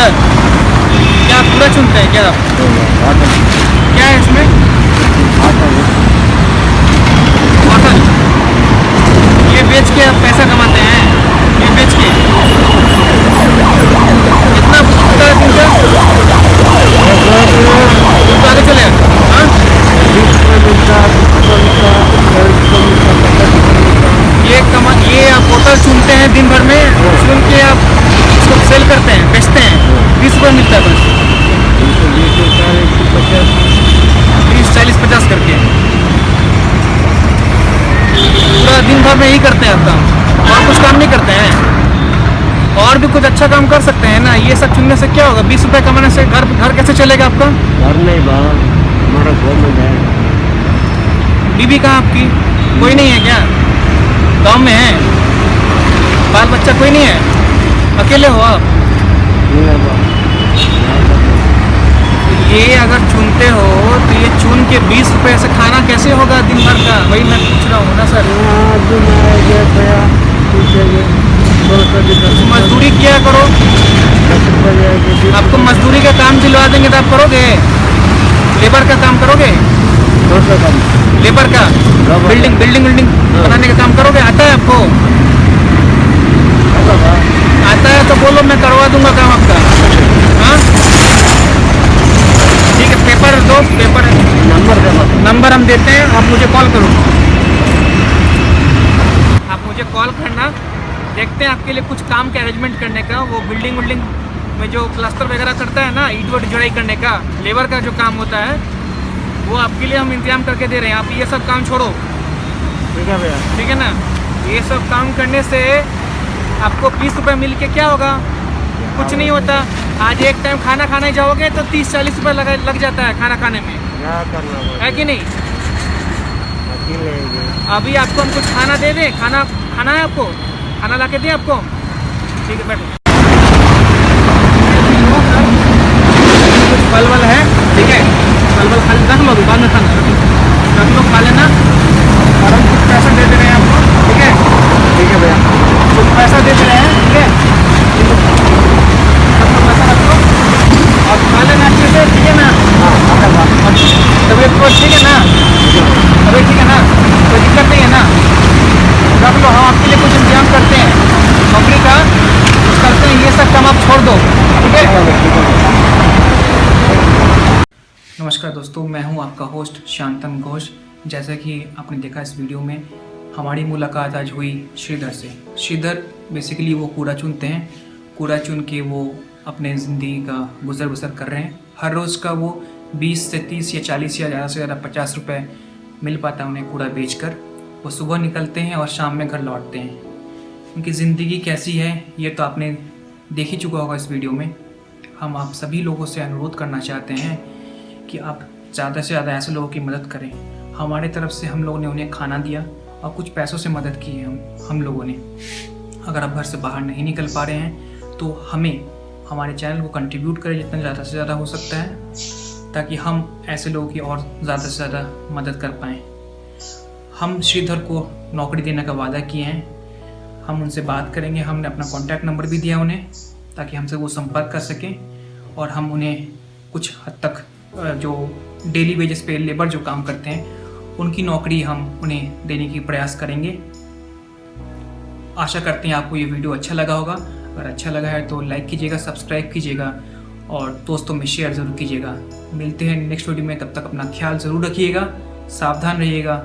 चुनकर क्या पूरा चुनते हैं क्या? क्या है इसमें? कॉटन ये बेच के आप पैसा कमाते हैं। ये बेच के। कितना दिन तो चले। हाँ? ये कमा ये आप चुनते हैं दिन भर में। चुन के आप इसको सेल करते हैं। बीस रुपये मिलता है बस। बीस चालीस पचास करके। पूरा दिन भर में यही करते हैं आप काम और कुछ काम नहीं करते हैं। और भी कुछ अच्छा काम कर सकते हैं ना। ये सब चुनने से क्या होगा? बीस रुपये कमाने से घर घर कैसे चलेगा आपका? घर नहीं बा हमारा है। बीबी कहाँ आपकी? कोई नहीं है क्या? गाँव में है? बाल बच्चा कोई नहीं है? अकेले हो आप? ये अगर चुनते हो तो ये चुन के बीस रुपए से खाना कैसे होगा दिन भर का? वही मैं पूछ रहा हूँ ना, सर। दस मजदूरी किया करो? रुपये आपको मजदूरी का काम दिलवा देंगे तो आप करोगे? लेबर का काम करोगे? लेबर का? Building building building. बनाने का काम करोगे? आता है आपको? आता है तो बोलो, मैं करवा दूँगा काम आपका हाँ पेपर दो पेपर नंबर दे नंबर हम देते हैं आप मुझे कॉल करो। आप मुझे कॉल करना। देखते हैं आपके लिए कुछ काम के अरेंजमेंट करने का वो बिल्डिंग विल्डिंग में जो क्लस्टर वगैरह करता है ना ईट वट जुड़ाई करने का लेबर का जो काम होता है वो आपके लिए हम इंतज़ाम करके दे रहे हैं। आप ये सब काम छोड़ो। ठीक है भैया। ठीक है ना? ये सब काम करने से आपको बीस रुपये मिल के क्या होगा? कुछ नहीं होता। आज एक टाइम खाना खाने जाओगे तो तीस चालीस रुपये लगा लग जाता है खाना खाने में। करना है कि नहीं? अभी आपको हम कुछ खाना दे दें? खाना खाना है आपको? खाना ला के दें आपको? ठीक है बैठो। कुछ फल वल है? ठीक है। फल वल खा रख लो दुकान में खाना रख लो खा लेना और हम कुछ पैसा दे दे रहे हैं आपको ठीक है ठीक है भैया कुछ पैसा दे दे रहे हैं ठीक है ये लो। रख लो पैसा रख लो और खा लेना अच्छे से ठीक है ना हाँ आता बा और तबीयत तो ठीक है ना तबीयत ठीक है ना कोई दिक्कत नहीं है ना रख लो हम आपके लिए कुछ इंतज़ाम करते हैं। नौकरी का करते हैं, ये सब काम आप छोड़ दो, ठीक है? नमस्कार दोस्तों, मैं हूँ आपका होस्ट शांतन घोष। जैसा कि आपने देखा इस वीडियो में, हमारी मुलाकात आज हुई श्रीधर से। श्रीधर बेसिकली वो कूड़ा चुनते हैं। कूड़ा चुन के वो अपने ज़िंदगी का गुजर बसर कर रहे हैं। हर रोज़ का वो 20 से 30 या 40 या ज़्यादा से ज़्यादा 50 रुपए मिल पाता है उन्हें कूड़ा बेचकर। वो सुबह निकलते हैं और शाम में घर लौटते हैं। उनकी ज़िंदगी कैसी है, ये तो आपने देख ही चुका होगा इस वीडियो में। हम आप सभी लोगों से अनुरोध करना चाहते हैं कि आप ज़्यादा से ज़्यादा ऐसे लोगों की मदद करें। हमारे तरफ़ से हम लोगों ने उन्हें खाना दिया और कुछ पैसों से मदद की है हम हम लोगों ने। अगर आप घर से बाहर नहीं निकल पा रहे हैं तो हमें हमारे चैनल को कंट्रीब्यूट करें जितना ज़्यादा से ज़्यादा हो सकता है, ताकि हम ऐसे लोगों की और ज़्यादा से ज़्यादा मदद कर पाएँ। हम श्रीधर को नौकरी देने का वादा किए हैं। हम उनसे बात करेंगे। हमने अपना कॉन्टैक्ट नंबर भी दिया उन्हें, ताकि हमसे वो संपर्क कर सकें और हम उन्हें कुछ हद तक जो डेली वेजेस पे लेबर जो काम करते हैं, उनकी नौकरी हम उन्हें देने की प्रयास करेंगे। आशा करते हैं आपको ये वीडियो अच्छा लगा होगा। अगर अच्छा लगा है तो लाइक कीजिएगा सब्सक्राइब कीजिएगा और दोस्तों में शेयर ज़रूर कीजिएगा। मिलते हैं नेक्स्ट वीडियो में। तब तक अपना ख्याल ज़रूर रखिएगा, सावधान रहिएगा।